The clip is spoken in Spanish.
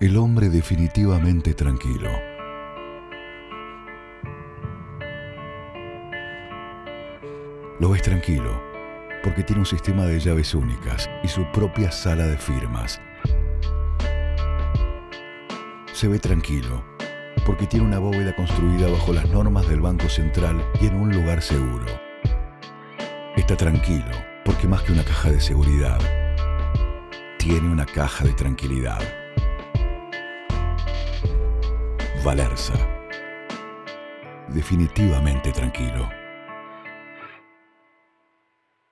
El hombre definitivamente tranquilo. Lo ves tranquilo porque tiene un sistema de llaves únicas y su propia sala de firmas. Se ve tranquilo porque tiene una bóveda construida bajo las normas del Banco Central y en un lugar seguro. Está tranquilo porque más que una caja de seguridad, tiene una caja de tranquilidad. Valerza. Definitivamente tranquilo.